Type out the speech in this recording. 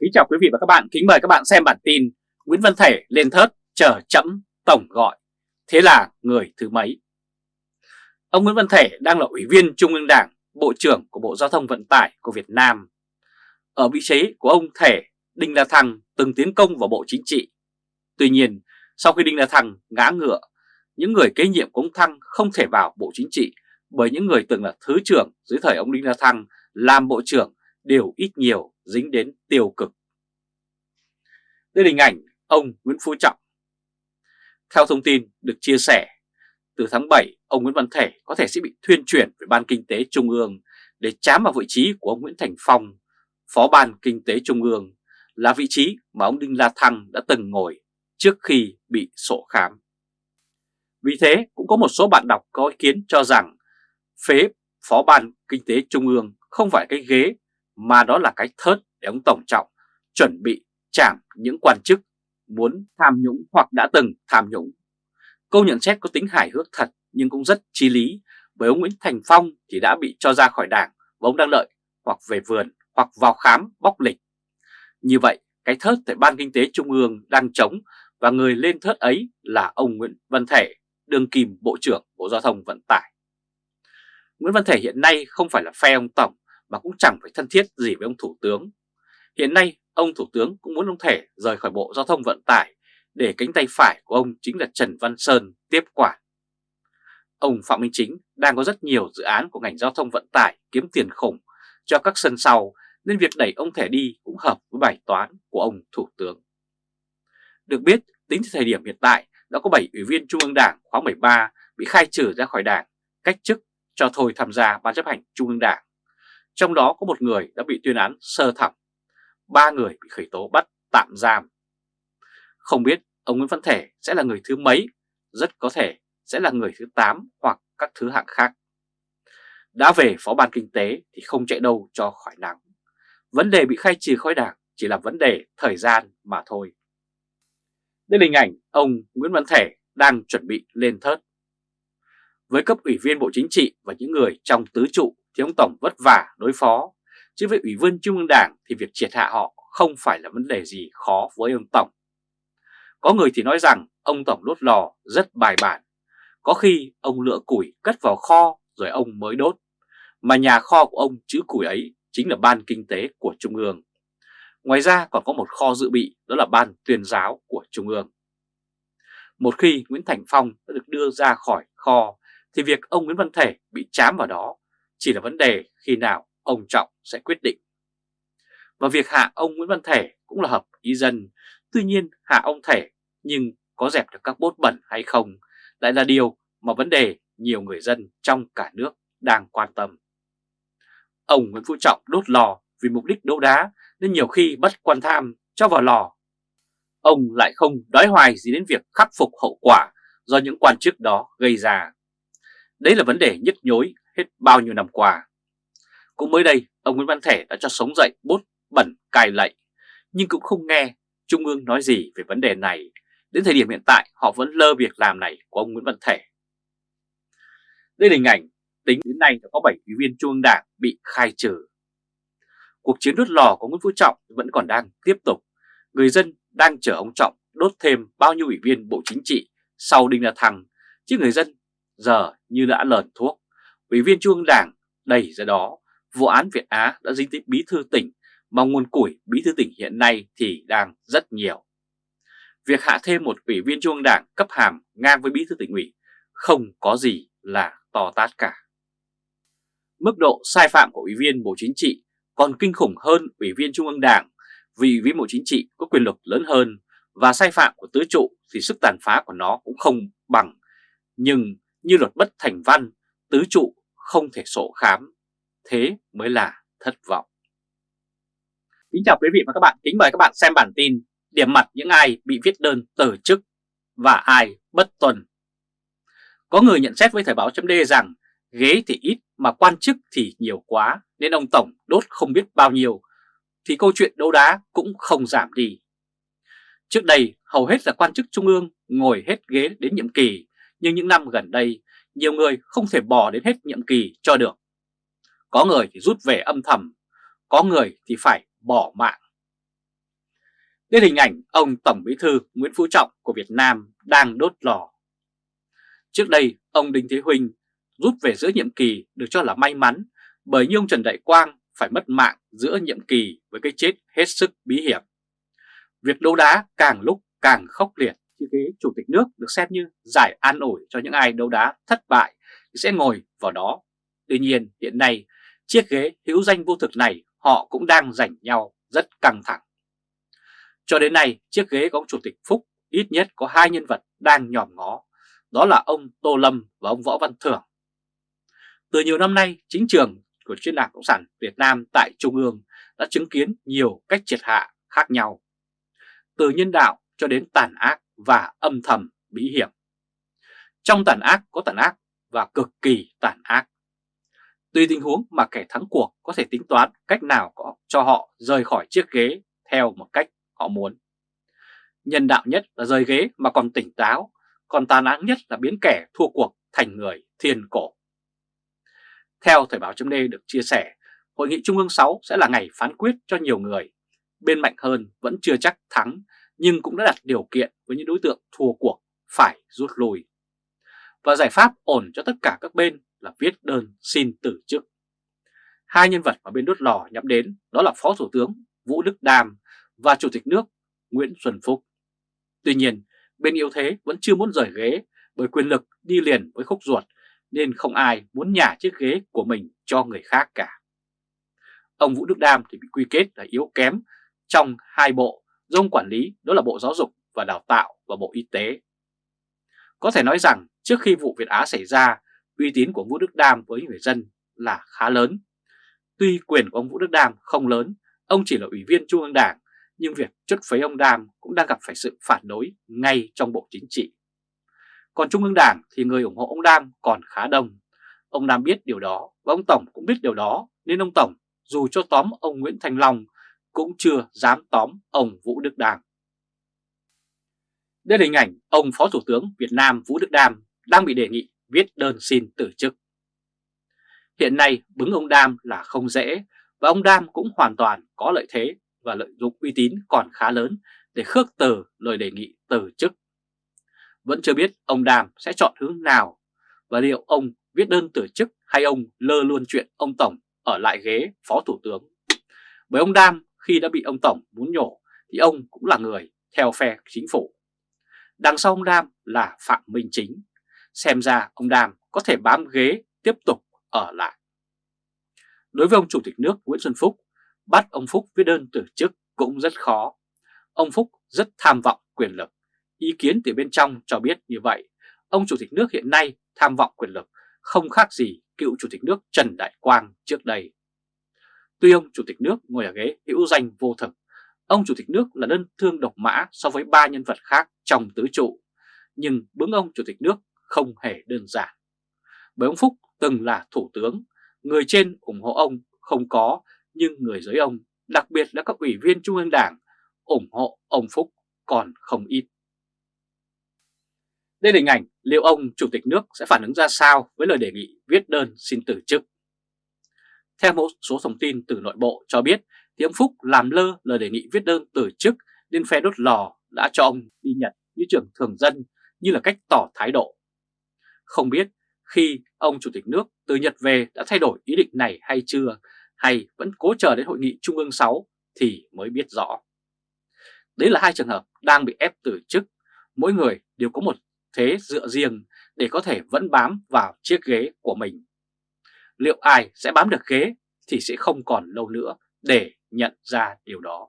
Kính chào quý vị và các bạn, kính mời các bạn xem bản tin Nguyễn Văn Thể lên thớt chờ chậm tổng gọi, thế là người thứ mấy? Ông Nguyễn Văn Thể đang là ủy viên Trung ương Đảng, Bộ trưởng của Bộ Giao thông Vận tải của Việt Nam. Ở vị trí của ông Thể, Đinh La Thăng từng tiến công vào Bộ Chính trị. Tuy nhiên, sau khi Đinh La Thăng ngã ngựa, những người kế nhiệm của ông Thăng không thể vào Bộ Chính trị bởi những người từng là Thứ trưởng dưới thời ông Đinh La Thăng làm Bộ trưởng đều ít nhiều dính đến tiêu cực. Đây là hình ảnh ông Nguyễn Phú Trọng. Theo thông tin được chia sẻ, từ tháng 7, ông Nguyễn Văn Thể có thể sẽ bị thuyên chuyển về Ban Kinh tế Trung ương để chám vào vị trí của ông Nguyễn Thành Phong, Phó Ban Kinh tế Trung ương, là vị trí mà ông Đinh La Thăng đã từng ngồi trước khi bị sổ khám. Vì thế, cũng có một số bạn đọc có ý kiến cho rằng phế Phó Ban Kinh tế Trung ương không phải cái ghế mà đó là cái thớt để ông Tổng Trọng chuẩn bị chạm những quan chức muốn tham nhũng hoặc đã từng tham nhũng. Câu nhận xét có tính hài hước thật nhưng cũng rất chi lý bởi ông Nguyễn Thành Phong thì đã bị cho ra khỏi đảng và ông đang lợi hoặc về vườn hoặc vào khám bóc lịch. Như vậy cái thớt tại Ban Kinh tế Trung ương đang chống và người lên thớt ấy là ông Nguyễn Văn Thể, đương kim Bộ trưởng Bộ Giao thông Vận tải. Nguyễn Văn Thể hiện nay không phải là phe ông Tổng mà cũng chẳng phải thân thiết gì với ông Thủ tướng. Hiện nay, ông Thủ tướng cũng muốn ông Thể rời khỏi Bộ Giao thông Vận tải để cánh tay phải của ông chính là Trần Văn Sơn tiếp quản. Ông Phạm Minh Chính đang có rất nhiều dự án của ngành giao thông vận tải kiếm tiền khủng cho các sân sau nên việc đẩy ông Thể đi cũng hợp với bài toán của ông Thủ tướng. Được biết, tính tới thời điểm hiện tại đã có 7 ủy viên Trung ương Đảng khóa 13 bị khai trừ ra khỏi đảng, cách chức cho thôi tham gia Ban chấp hành Trung ương Đảng. Trong đó có một người đã bị tuyên án sơ thẩm, ba người bị khởi tố bắt tạm giam. Không biết ông Nguyễn Văn Thể sẽ là người thứ mấy, rất có thể sẽ là người thứ 8 hoặc các thứ hạng khác. Đã về Phó Ban Kinh tế thì không chạy đâu cho khỏi nắng. Vấn đề bị khai trừ khỏi đảng chỉ là vấn đề thời gian mà thôi. Đây là hình ảnh ông Nguyễn Văn Thể đang chuẩn bị lên thớt. Với cấp ủy viên Bộ Chính trị và những người trong tứ trụ thì ông Tổng vất vả đối phó, chứ với ủy viên Trung ương Đảng thì việc triệt hạ họ không phải là vấn đề gì khó với ông Tổng. Có người thì nói rằng ông Tổng đốt lò rất bài bản, có khi ông lựa củi cất vào kho rồi ông mới đốt, mà nhà kho của ông chữ củi ấy chính là Ban Kinh tế của Trung ương. Ngoài ra còn có một kho dự bị đó là Ban tuyên giáo của Trung ương. Một khi Nguyễn Thành Phong đã được đưa ra khỏi kho thì việc ông Nguyễn Văn Thể bị chám vào đó chỉ là vấn đề khi nào ông Trọng sẽ quyết định. Và việc hạ ông Nguyễn Văn Thể cũng là hợp ý dân, tuy nhiên hạ ông Thể nhưng có dẹp được các bốt bẩn hay không lại là điều mà vấn đề nhiều người dân trong cả nước đang quan tâm. Ông Nguyễn Phú Trọng đốt lò vì mục đích đấu đá nên nhiều khi bắt quan tham cho vào lò. Ông lại không đói hoài gì đến việc khắc phục hậu quả do những quan chức đó gây ra. Đấy là vấn đề nhức nhối hết bao nhiêu năm qua. Cũng mới đây, ông Nguyễn Văn Thể đã cho sống dậy bút bẩn cài lệnh, nhưng cũng không nghe Trung ương nói gì về vấn đề này. Đến thời điểm hiện tại, họ vẫn lơ việc làm này của ông Nguyễn Văn Thể. Đây là hình ảnh tính đến nay đã có 7 ủy viên Trung ương Đảng bị khai trừ. Cuộc chiến đốt lò của Nguyễn Phú Trọng vẫn còn đang tiếp tục. Người dân đang chờ ông Trọng đốt thêm bao nhiêu ủy viên Bộ Chính trị sau Đinh La Thăng, chứ người dân giờ như đã lờn thuốc. Ủy viên Trung ương Đảng đầy ra đó, vụ án Việt Á đã dính tới bí thư tỉnh, mà nguồn củi bí thư tỉnh hiện nay thì đang rất nhiều. Việc hạ thêm một ủy viên Trung ương Đảng cấp hàm ngang với bí thư tỉnh ủy không có gì là to tát cả. Mức độ sai phạm của ủy viên Bộ Chính trị còn kinh khủng hơn ủy viên Trung ương Đảng vì ủy viên Bộ Chính trị có quyền lực lớn hơn và sai phạm của tứ trụ thì sức tàn phá của nó cũng không bằng. Nhưng như luật bất thành văn, tứ trụ không thể sổ khám, thế mới là thất vọng. Kính chào quý vị và các bạn, kính mời các bạn xem bản tin điểm mặt những ai bị viết đơn từ chức và ai bất tuân. Có người nhận xét với Thời báo chấm rằng ghế thì ít mà quan chức thì nhiều quá nên ông Tổng đốt không biết bao nhiêu thì câu chuyện đấu đá cũng không giảm đi. Trước đây hầu hết là quan chức trung ương ngồi hết ghế đến nhiệm kỳ nhưng những năm gần đây nhiều người không thể bỏ đến hết nhiệm kỳ cho được. Có người thì rút về âm thầm, có người thì phải bỏ mạng. Đây hình ảnh ông Tổng Bí thư Nguyễn Phú Trọng của Việt Nam đang đốt lò. Trước đây, ông Đinh Thế Huynh rút về giữa nhiệm kỳ được cho là may mắn bởi như ông Trần Đại Quang phải mất mạng giữa nhiệm kỳ với cái chết hết sức bí hiểm. Việc đấu đá càng lúc càng khốc liệt, chiếc ghế chủ tịch nước được xem như giải an ủi cho những ai đấu đá thất bại thì sẽ ngồi vào đó. Tuy nhiên hiện nay chiếc ghế hữu danh vô thực này họ cũng đang giành nhau rất căng thẳng. Cho đến nay chiếc ghế của ông Chủ tịch Phúc ít nhất có hai nhân vật đang nhòm ngó, đó là ông Tô Lâm và ông Võ Văn Thưởng. Từ nhiều năm nay, chính trường của chuyên đảng Cộng sản Việt Nam tại Trung ương đã chứng kiến nhiều cách triệt hạ khác nhau. Từ nhân đạo cho đến tàn ác và âm thầm bí hiểm. Trong tàn ác có tàn ác và cực kỳ tàn ác. Tùy tình huống mà kẻ thắng cuộc có thể tính toán cách nào có cho họ rời khỏi chiếc ghế theo một cách họ muốn. Nhân đạo nhất là rời ghế mà còn tỉnh táo, còn tàn ác nhất là biến kẻ thua cuộc thành người thiên cổ. Theo Thời báo chấm được chia sẻ, Hội nghị Trung ương 6 sẽ là ngày phán quyết cho nhiều người. Bên mạnh hơn vẫn chưa chắc thắng, nhưng cũng đã đặt điều kiện với những đối tượng thua cuộc phải rút lui. Và giải pháp ổn cho tất cả các bên là viết đơn xin từ chức. Hai nhân vật mà bên đốt lò nhắm đến đó là Phó Thủ tướng Vũ Đức Đam và Chủ tịch nước Nguyễn Xuân Phúc. Tuy nhiên, bên yếu thế vẫn chưa muốn rời ghế bởi quyền lực đi liền với khúc ruột nên không ai muốn nhả chiếc ghế của mình cho người khác cả. Ông Vũ Đức Đam thì bị quy kết là yếu kém trong hai bộ do ông quản lý đó là Bộ Giáo dục và Đào tạo và Bộ Y tế. Có thể nói rằng trước khi vụ Việt Á xảy ra, uy tín của Vũ Đức Đam với người dân là khá lớn. Tuy quyền của ông Vũ Đức Đam không lớn, ông chỉ là ủy viên Trung ương Đảng, nhưng việc chất phế ông Đam cũng đang gặp phải sự phản đối ngay trong Bộ Chính trị. Còn Trung ương Đảng thì người ủng hộ ông Đam còn khá đông. Ông Đam biết điều đó và ông Tổng cũng biết điều đó nên ông Tổng dù cho tóm ông Nguyễn Thành Long cũng chưa dám tóm ông Vũ Đức Đam. Đây là hình ảnh ông Phó Thủ tướng Việt Nam Vũ Đức Đam đang bị đề nghị viết đơn xin từ chức. Hiện nay bứng ông Đam là không dễ và ông Đam cũng hoàn toàn có lợi thế và lợi dụng uy tín còn khá lớn để khước từ lời đề nghị từ chức vẫn chưa biết ông Đàm sẽ chọn hướng nào và liệu ông viết đơn từ chức hay ông lơ luôn chuyện ông Tổng ở lại ghế Phó Thủ tướng. Bởi ông Đam khi đã bị ông Tổng muốn nhổ thì ông cũng là người theo phe chính phủ. Đằng sau ông Đam là Phạm Minh Chính. Xem ra ông Đam có thể bám ghế tiếp tục ở lại. Đối với ông Chủ tịch nước Nguyễn Xuân Phúc, bắt ông Phúc viết đơn từ chức cũng rất khó. Ông Phúc rất tham vọng quyền lực. Ý kiến từ bên trong cho biết như vậy, ông Chủ tịch nước hiện nay tham vọng quyền lực không khác gì cựu Chủ tịch nước Trần Đại Quang trước đây. Tuy ông Chủ tịch nước ngồi ở ghế hữu danh vô thực, ông Chủ tịch nước là đơn thương độc mã so với ba nhân vật khác trong tứ trụ, nhưng bướng ông Chủ tịch nước không hề đơn giản. Bởi ông Phúc từng là Thủ tướng, người trên ủng hộ ông không có, nhưng người dưới ông, đặc biệt là các ủy viên Trung ương Đảng, ủng hộ ông Phúc còn không ít. Đây là hình ảnh liệu ông Chủ tịch nước sẽ phản ứng ra sao với lời đề nghị viết đơn xin từ chức. Theo một số thông tin từ nội bộ cho biết thì ông Phúc làm lơ lời đề nghị viết đơn từ chức nên phe đốt lò đã cho ông đi Nhật như trưởng thường dân như là cách tỏ thái độ. Không biết khi ông Chủ tịch nước từ Nhật về đã thay đổi ý định này hay chưa hay vẫn cố chờ đến hội nghị Trung ương 6 thì mới biết rõ. Đấy là hai trường hợp đang bị ép từ chức, mỗi người đều có một thế dựa riêng để có thể vẫn bám vào chiếc ghế của mình. Liệu ai sẽ bám được ghế thì sẽ không còn lâu nữa để nhận ra điều đó.